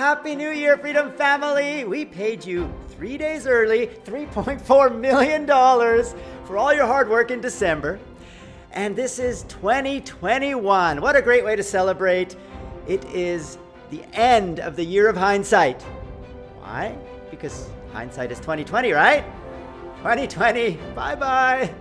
Happy New Year, Freedom Family! We paid you three days early, $3.4 million for all your hard work in December. And this is 2021. What a great way to celebrate. It is the end of the year of hindsight. Why? Because hindsight is 2020, right? 2020, bye-bye.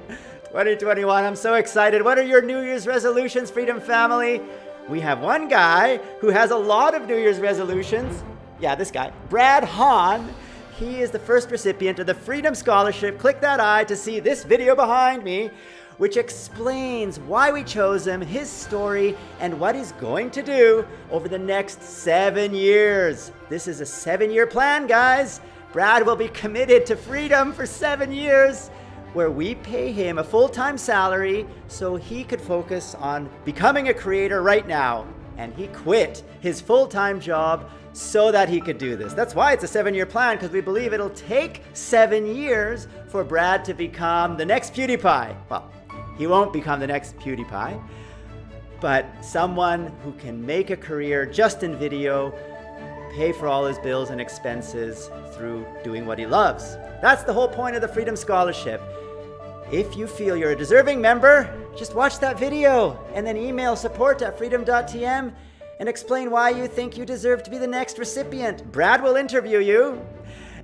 2021, I'm so excited. What are your New Year's resolutions, Freedom Family? We have one guy who has a lot of New Year's resolutions. Yeah, this guy, Brad Hahn. He is the first recipient of the Freedom Scholarship. Click that eye to see this video behind me, which explains why we chose him, his story, and what he's going to do over the next seven years. This is a seven-year plan, guys. Brad will be committed to freedom for seven years where we pay him a full-time salary so he could focus on becoming a creator right now. And he quit his full-time job so that he could do this. That's why it's a seven-year plan, because we believe it'll take seven years for Brad to become the next PewDiePie. Well, he won't become the next PewDiePie, but someone who can make a career just in video, pay for all his bills and expenses through doing what he loves. That's the whole point of the Freedom Scholarship. If you feel you're a deserving member, just watch that video and then email support at freedom.tm and explain why you think you deserve to be the next recipient. Brad will interview you,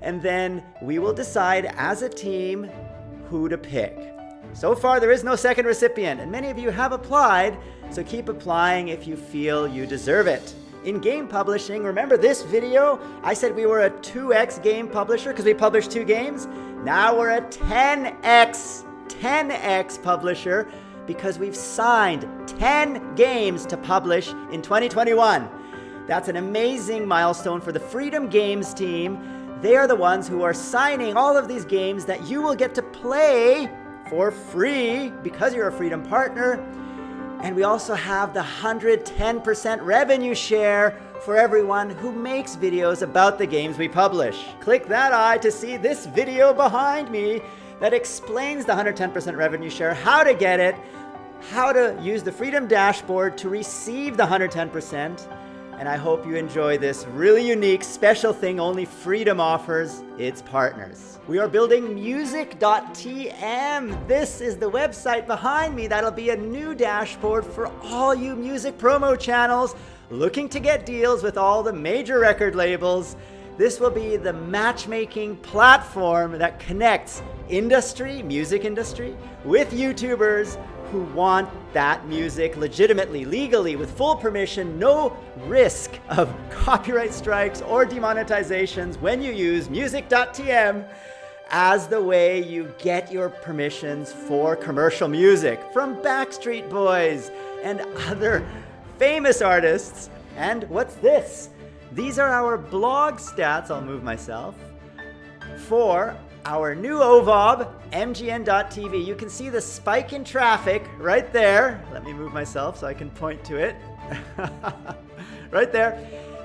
and then we will decide as a team who to pick. So far, there is no second recipient, and many of you have applied, so keep applying if you feel you deserve it. In game publishing, remember this video? I said we were a 2x game publisher because we published two games. Now we're a 10x, 10x publisher because we've signed 10 games to publish in 2021. That's an amazing milestone for the Freedom Games team. They are the ones who are signing all of these games that you will get to play for free because you're a Freedom partner. And we also have the 110% revenue share for everyone who makes videos about the games we publish. Click that eye to see this video behind me that explains the 110% revenue share, how to get it, how to use the Freedom Dashboard to receive the 110%. And I hope you enjoy this really unique, special thing only Freedom offers its partners. We are building music.tm. This is the website behind me that'll be a new dashboard for all you music promo channels looking to get deals with all the major record labels. This will be the matchmaking platform that connects industry, music industry, with YouTubers who want that music legitimately, legally, with full permission, no risk of copyright strikes or demonetizations when you use music.tm as the way you get your permissions for commercial music from Backstreet Boys and other famous artists. And what's this? These are our blog stats, I'll move myself, for our new OVOB, MGN.TV. You can see the spike in traffic right there. Let me move myself so I can point to it. right there.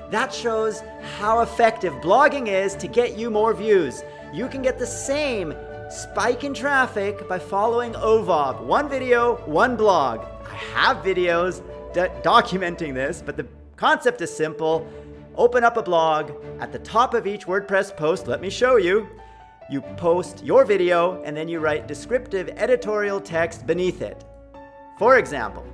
That shows how effective blogging is to get you more views. You can get the same spike in traffic by following OVOB. One video, one blog. I have videos documenting this, but the concept is simple. Open up a blog. At the top of each WordPress post, let me show you, you post your video and then you write descriptive editorial text beneath it. For example,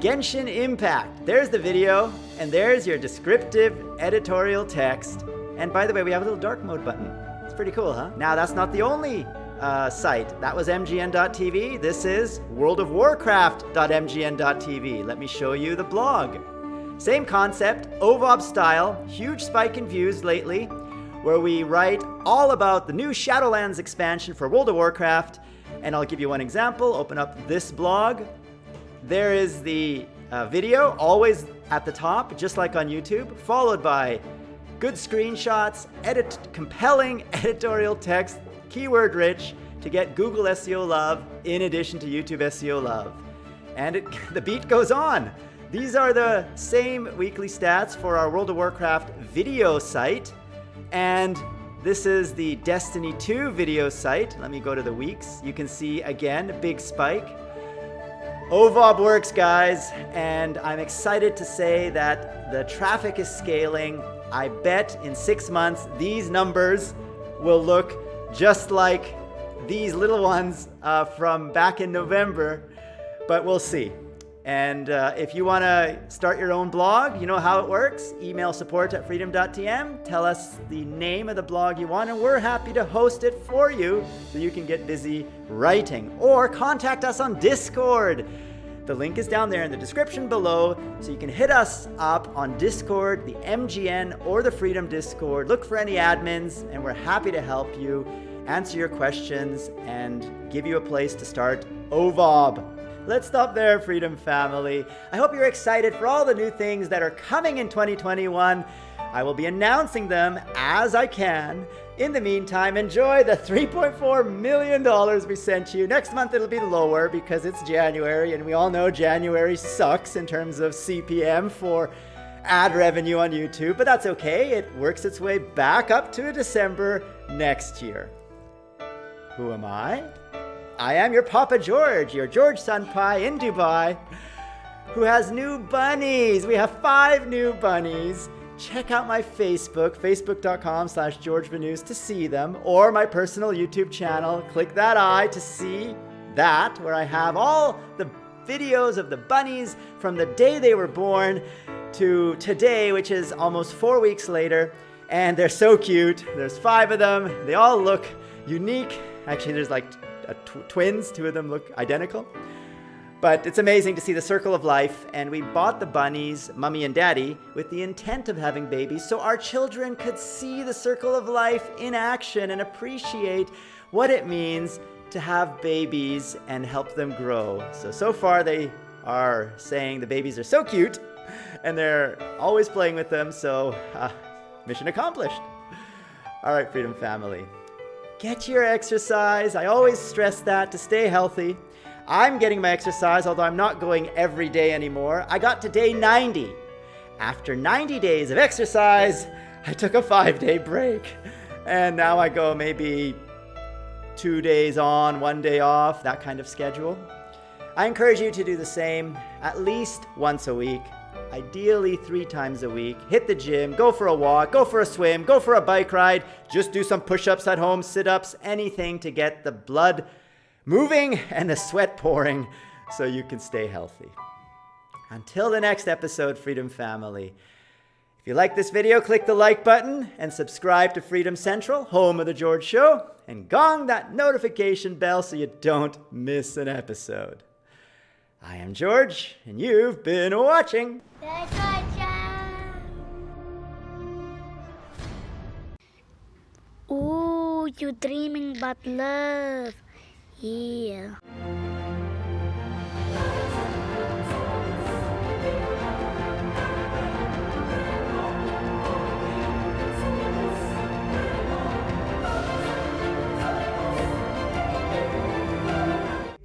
Genshin Impact. There's the video and there's your descriptive editorial text. And by the way, we have a little dark mode button. It's pretty cool, huh? Now that's not the only uh, site. That was mgn.tv. This is worldofwarcraft.mgn.tv. Let me show you the blog. Same concept, OVOB style, huge spike in views lately, where we write all about the new Shadowlands expansion for World of Warcraft. And I'll give you one example. Open up this blog. There is the uh, video, always at the top, just like on YouTube, followed by good screenshots, edit compelling editorial text, keyword rich, to get Google SEO love in addition to YouTube SEO love. And it, the beat goes on. These are the same weekly stats for our World of Warcraft video site. And this is the Destiny 2 video site. Let me go to the weeks. You can see again, a big spike. OVOB works, guys, and I'm excited to say that the traffic is scaling. I bet in six months these numbers will look just like these little ones uh, from back in November, but we'll see. And uh, if you want to start your own blog, you know how it works. Email support at freedom.tm. Tell us the name of the blog you want, and we're happy to host it for you so you can get busy writing. Or contact us on Discord. The link is down there in the description below, so you can hit us up on Discord, the MGN, or the Freedom Discord. Look for any admins, and we're happy to help you, answer your questions, and give you a place to start OVOB. Let's stop there, Freedom Family. I hope you're excited for all the new things that are coming in 2021. I will be announcing them as I can. In the meantime, enjoy the $3.4 million we sent you. Next month it'll be lower because it's January, and we all know January sucks in terms of CPM for ad revenue on YouTube, but that's okay. It works its way back up to December next year. Who am I? I am your Papa George, your George Pie in Dubai, who has new bunnies. We have five new bunnies. Check out my Facebook, facebook.com slash George to see them, or my personal YouTube channel. Click that eye to see that, where I have all the videos of the bunnies from the day they were born to today, which is almost four weeks later. And they're so cute. There's five of them. They all look unique. Actually, there's like tw twins. Two of them look identical. But it's amazing to see the circle of life, and we bought the bunnies, mummy and daddy, with the intent of having babies so our children could see the circle of life in action and appreciate what it means to have babies and help them grow. So, so far they are saying the babies are so cute, and they're always playing with them, so uh, mission accomplished. All right, Freedom Family. Get your exercise. I always stress that to stay healthy. I'm getting my exercise, although I'm not going every day anymore. I got to day 90. After 90 days of exercise, I took a five day break. And now I go maybe two days on, one day off, that kind of schedule. I encourage you to do the same at least once a week ideally three times a week. Hit the gym, go for a walk, go for a swim, go for a bike ride, just do some push ups at home, sit ups, anything to get the blood moving and the sweat pouring so you can stay healthy. Until the next episode, Freedom Family. If you like this video, click the like button and subscribe to Freedom Central, home of The George Show, and gong that notification bell so you don't miss an episode. I am George, and you've been watching. Ooh, you're dreaming about love. Yeah.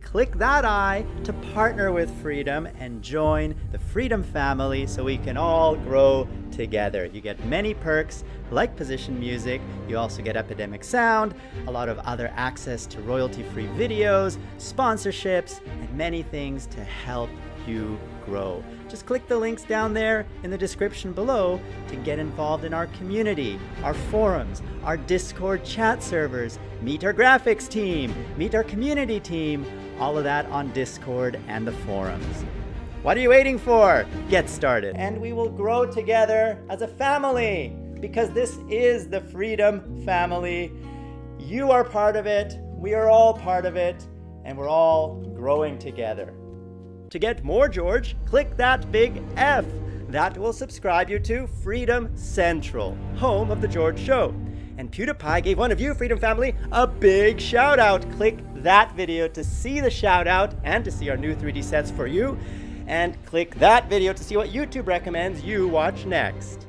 Click that eye to partner with Freedom and join the Freedom family so we can all grow together. You get many perks like position music, you also get Epidemic Sound, a lot of other access to royalty-free videos, sponsorships, and many things to help you grow. Just click the links down there in the description below to get involved in our community, our forums, our Discord chat servers, meet our graphics team, meet our community team, all of that on Discord and the forums. What are you waiting for? Get started. And we will grow together as a family because this is the Freedom Family. You are part of it, we are all part of it, and we're all growing together. To get more George, click that big F. That will subscribe you to Freedom Central, home of The George Show. And PewDiePie gave one of you, Freedom Family, a big shout out. Click that video to see the shout out and to see our new 3D sets for you. And click that video to see what YouTube recommends you watch next.